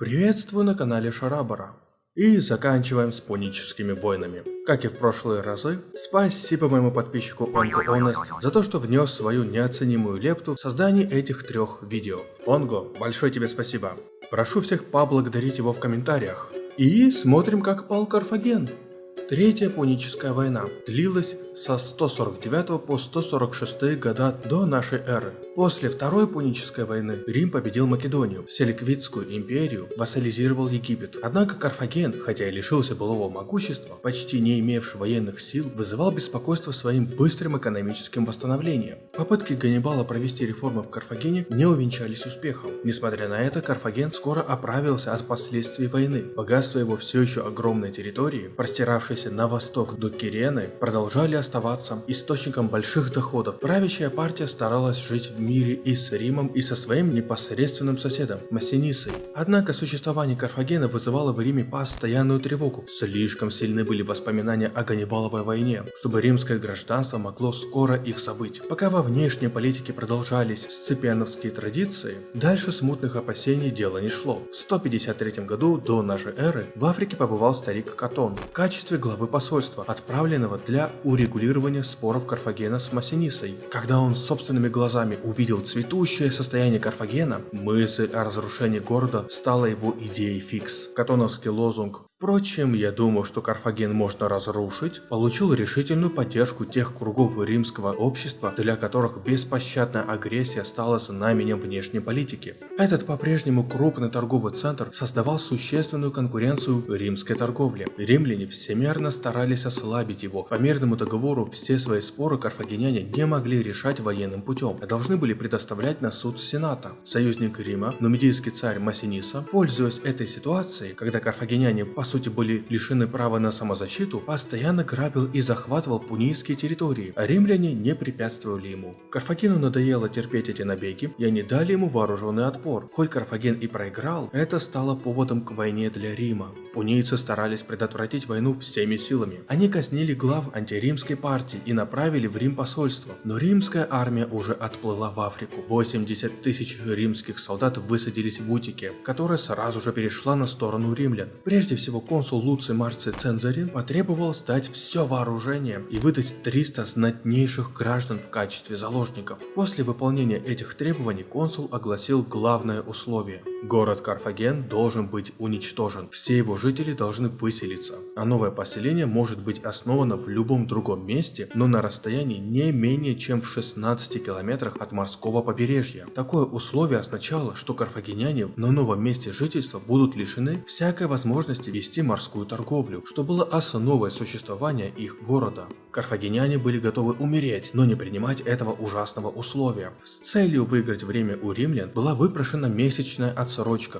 Приветствую на канале Шарабара. И заканчиваем с пуническими войнами. Как и в прошлые разы, спасибо моему подписчику Онго Honest за то, что внес свою неоценимую лепту в создание этих трех видео. Онго, большое тебе спасибо. Прошу всех поблагодарить его в комментариях. И смотрим, как пал Карфаген. Третья Пуническая война длилась со 149 по 146 года до нашей эры. После Второй Пунической войны Рим победил Македонию, Селиквидскую империю, вассализировал Египет. Однако Карфаген, хотя и лишился былого могущества, почти не имевший военных сил, вызывал беспокойство своим быстрым экономическим восстановлением. Попытки Ганнибала провести реформы в Карфагене не увенчались успехом. Несмотря на это, Карфаген скоро оправился от последствий войны. Богатство его все еще огромной территории, простиравшейся на восток до Кирены, продолжали оставаться источником больших доходов. Правящая партия старалась жить в мире и с Римом, и со своим непосредственным соседом – Массинисой. Однако существование Карфагена вызывало в Риме постоянную тревогу. Слишком сильны были воспоминания о Ганнибаловой войне, чтобы римское гражданство могло скоро их забыть. Пока во внешней политике продолжались сципиановские традиции, дальше смутных опасений дело не шло. В 153 году до нашей эры в Африке побывал старик Катон в качестве главы посольства, отправленного для урегулирования споров Карфагена с Массинисой. Когда он собственными глазами увидел цветущее состояние Карфагена, мысль о разрушении города стала его идеей фикс. Катоновский лозунг Впрочем, я думаю, что Карфаген можно разрушить, получил решительную поддержку тех кругов римского общества, для которых беспощадная агрессия стала знаменем внешней политики. Этот по-прежнему крупный торговый центр создавал существенную конкуренцию римской торговле. Римляне всемерно старались ослабить его. По мирному договору все свои споры карфагеняне не могли решать военным путем, а должны были предоставлять на суд Сената. Союзник Рима, нумидийский царь Массиниса, пользуясь этой ситуацией, когда карфагеняне по сути были лишены права на самозащиту, постоянно грабил и захватывал пунийские территории, а римляне не препятствовали ему. Карфагену надоело терпеть эти набеги, и они дали ему вооруженный отпор. Хоть Карфаген и проиграл, это стало поводом к войне для Рима. Пунийцы старались предотвратить войну всеми силами. Они казнили глав антиримской партии и направили в Рим посольство. Но римская армия уже отплыла в Африку. 80 тысяч римских солдат высадились в Утике, которая сразу же перешла на сторону римлян. Прежде всего консул Луций Марций Цензарин потребовал сдать все вооружение и выдать 300 знатнейших граждан в качестве заложников. После выполнения этих требований консул огласил главное условие. Город Карфаген должен быть уничтожен, все его жители должны выселиться, а новое поселение может быть основано в любом другом месте, но на расстоянии не менее чем в 16 километрах от морского побережья. Такое условие означало, что карфагеняне на новом месте жительства будут лишены всякой возможности вести морскую торговлю, что было основой существования их города. Карфагеняне были готовы умереть, но не принимать этого ужасного условия. С целью выиграть время у римлян была выпрошена месячная отсрочка,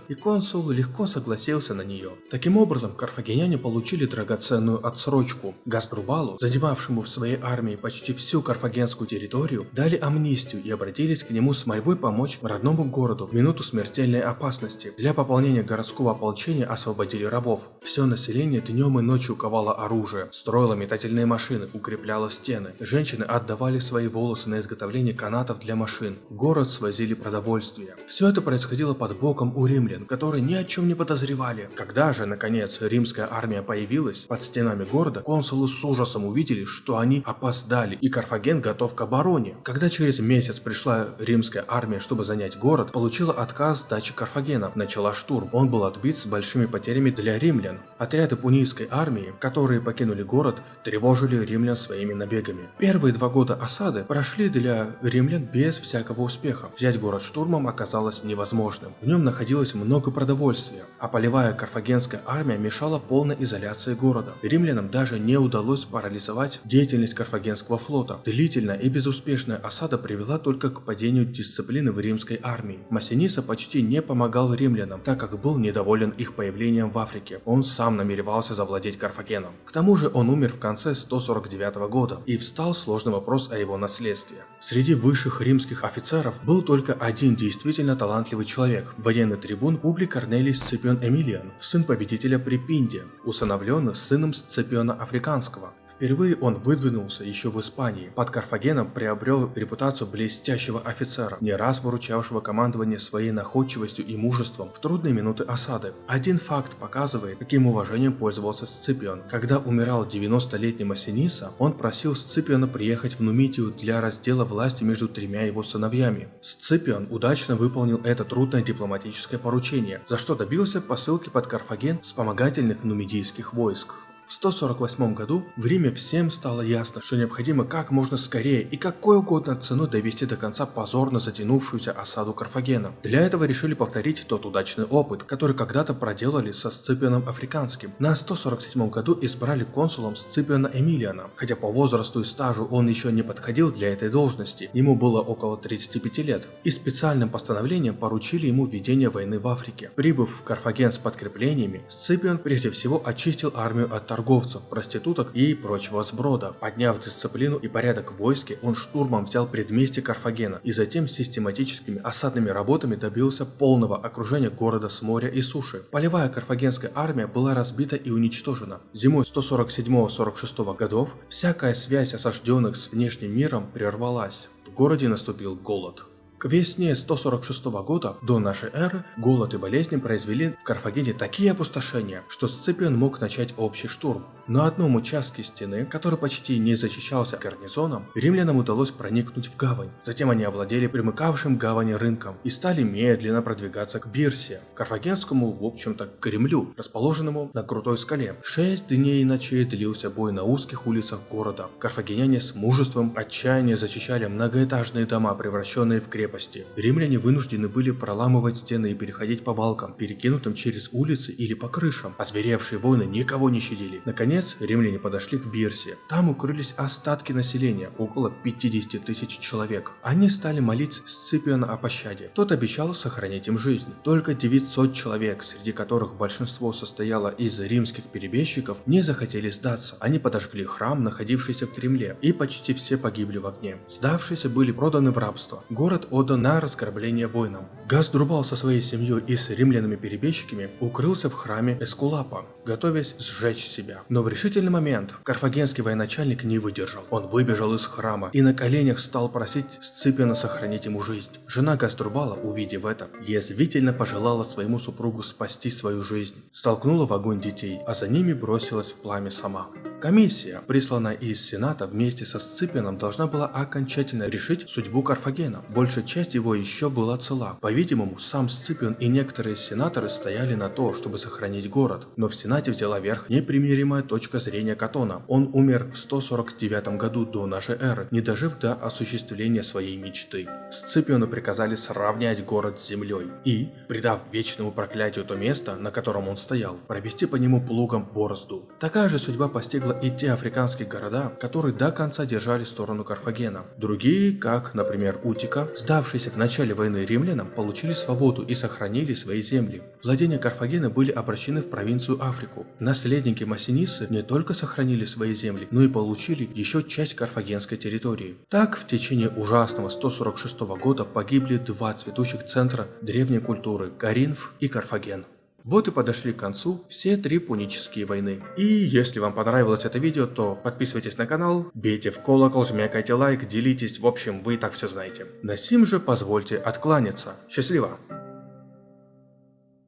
и консул легко согласился на нее. Таким образом, карфагеняне получили драгоценную отсрочку. Гаструбалу, занимавшему в своей армии почти всю карфагенскую территорию, дали амнистию и обратились к нему с мольбой помочь родному городу в минуту смертельной опасности. Для пополнения городского ополчения освободили рабов. Все население днем и ночью ковало оружие, строило метательные машины, укрепляло стены. Женщины отдавали свои волосы на изготовление канатов для машин. В город свозили продовольствие. Все это происходило под боком у римлян, которые ни о чем не подозревали. Когда же, наконец, римская армия появилась под стенами города, консулы с ужасом увидели, что они опоздали, и Карфаген готов к обороне. Когда через месяц пришла римская армия, чтобы занять город, получила отказ сдачи Карфагена. Начала штурм. Он был отбит с большими потерями для римлян. Отряды пунийской армии, которые покинули город, тревожили римлян своими набегами. Первые два года осады прошли для римлян без всякого успеха. Взять город штурмом оказалось невозможным. В нем находилось много продовольствия, а полевая карфагенская армия мешала полной изоляции города. Римлянам даже не удалось парализовать деятельность карфагенского флота. Длительная и безуспешная осада привела только к падению дисциплины в римской армии. Массиниса почти не помогал римлянам, так как был недоволен их появлением в Африке. Он сам намеревался завладеть Карфагеном. К тому же он умер в конце 149 1909 года, и встал сложный вопрос о его наследстве. Среди высших римских офицеров был только один действительно талантливый человек – военный трибун Публи Корнелий Сципион Эмилиан, сын победителя при Пинде, усыновленный сыном Сципиона Африканского Впервые он выдвинулся еще в Испании. Под Карфагеном приобрел репутацию блестящего офицера, не раз выручавшего командование своей находчивостью и мужеством в трудные минуты осады. Один факт показывает, каким уважением пользовался Сципион. Когда умирал 90-летний Массиниса, он просил Сципиона приехать в Нумитию для раздела власти между тремя его сыновьями. Сципион удачно выполнил это трудное дипломатическое поручение, за что добился посылки под Карфаген вспомогательных нумидийских войск. В 148 году в Риме всем стало ясно, что необходимо как можно скорее и какой угодно ценой довести до конца позорно затянувшуюся осаду Карфагена. Для этого решили повторить тот удачный опыт, который когда-то проделали со Сципионом Африканским. На 147 году избрали консулом Сципиона Эмилиана, хотя по возрасту и стажу он еще не подходил для этой должности, ему было около 35 лет, и специальным постановлением поручили ему ведение войны в Африке. Прибыв в Карфаген с подкреплениями, Сципион прежде всего очистил армию от торговцев, проституток и прочего сброда. Подняв дисциплину и порядок в войске, он штурмом взял предместье Карфагена и затем систематическими осадными работами добился полного окружения города с моря и суши. Полевая карфагенская армия была разбита и уничтожена. Зимой 147-46 годов всякая связь осажденных с внешним миром прервалась. В городе наступил голод. К весне 146 года до нашей эры голод и болезни произвели в Карфагене такие опустошения, что Сципион мог начать общий штурм. На одном участке стены, который почти не защищался гарнизоном, римлянам удалось проникнуть в гавань. Затем они овладели примыкавшим к гавани рынком и стали медленно продвигаться к Бирсе, карфагенскому, в общем-то, Кремлю, расположенному на крутой скале. Шесть дней и ночей длился бой на узких улицах города. Карфагеняне с мужеством отчаяния защищали многоэтажные дома, превращенные в крепости крепости. Римляне вынуждены были проламывать стены и переходить по балкам, перекинутым через улицы или по крышам. Озверевшие воины никого не щадили. Наконец, римляне подошли к Бирсе. Там укрылись остатки населения, около 50 тысяч человек. Они стали молить Сципиона о пощаде. Тот обещал сохранить им жизнь. Только 900 человек, среди которых большинство состояло из римских перебежчиков, не захотели сдаться. Они подожгли храм, находившийся в Кремле, и почти все погибли в огне. Сдавшиеся были проданы в рабство. Город отдан на раскорбление воинам. Газдрубал со своей семьей и с римлянами-перебежчиками укрылся в храме Эскулапа, готовясь сжечь себя. Но в решительный момент карфагенский военачальник не выдержал. Он выбежал из храма и на коленях стал просить Сципиона сохранить ему жизнь. Жена Газдрубала, увидев это, язвительно пожелала своему супругу спасти свою жизнь. Столкнула в огонь детей, а за ними бросилась в пламя сама. Комиссия, присланная из Сената вместе со Сципианом, должна была окончательно решить судьбу Карфагена. Большая часть его еще была цела. По-видимому, сам Сципиан и некоторые сенаторы стояли на то, чтобы сохранить город. Но в Сенате взяла верх непримиримая точка зрения Катона. Он умер в 149 году до нашей эры, не дожив до осуществления своей мечты. Сципиону приказали сравнять город с землей и, придав вечному проклятию то место, на котором он стоял, провести по нему плугом борозду. Такая же судьба постигла постигла и те африканские города, которые до конца держали сторону Карфагена. Другие, как, например, Утика, сдавшиеся в начале войны римлянам, получили свободу и сохранили свои земли. Владения Карфагена были обращены в провинцию Африку. Наследники Массинисы не только сохранили свои земли, но и получили еще часть карфагенской территории. Так, в течение ужасного 146 года погибли два цветущих центра древней культуры – Каринф и Карфаген. Вот и подошли к концу все три пунические войны. И если вам понравилось это видео, то подписывайтесь на канал, бейте в колокол, жмякайте лайк, делитесь, в общем, вы и так все знаете. На сим же позвольте откланяться. Счастливо!